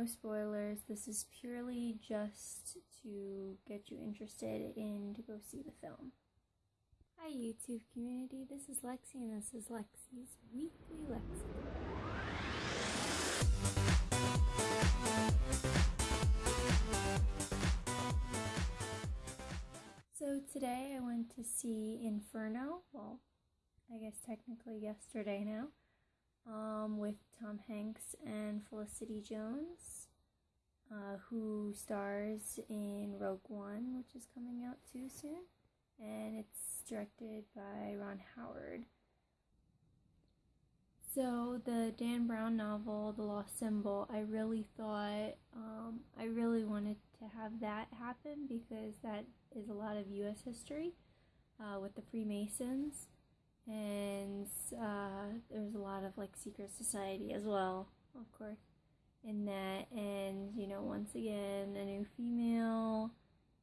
no spoilers. This is purely just to get you interested in to go see the film. Hi YouTube community, this is Lexi and this is Lexi's Weekly Lexi. So today I went to see Inferno, well, I guess technically yesterday now, um, with Tom Hanks and Felicity Jones, uh, who stars in Rogue One, which is coming out too soon, and it's directed by Ron Howard. So the Dan Brown novel, The Lost Symbol, I really thought um, I really wanted to have that happen because that is a lot of U.S. history uh, with the Freemasons, and uh, there's a lot of like secret society as well, of course, in that. And you know, once again, a new female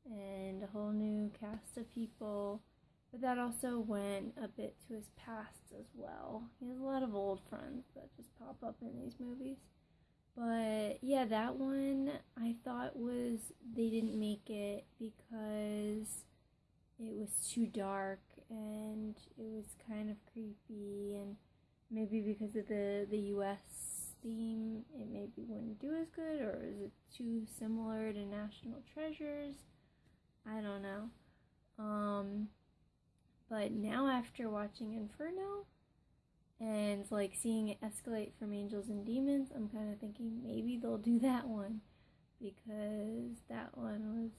and a whole new cast of people but that also went a bit to his past as well. He has a lot of old friends that just pop up in these movies. But yeah, that one I thought was they didn't make it because it was too dark and it was kind of creepy and maybe because of the the US theme it maybe wouldn't do as good or is it too similar to National Treasures? I don't know. Um but now after watching Inferno and like seeing it escalate from Angels and Demons, I'm kind of thinking maybe they'll do that one because that one was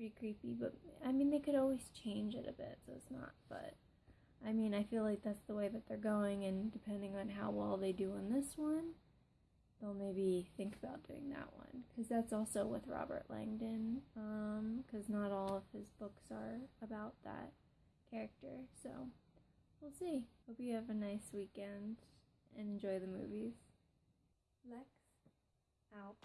pretty creepy. But I mean, they could always change it a bit, so it's not. But I mean, I feel like that's the way that they're going, and depending on how well they do on this one, they'll maybe think about doing that one because that's also with Robert Langdon. Because um, not all of his books are about that character. So we'll see. Hope you have a nice weekend and enjoy the movies. Lex out.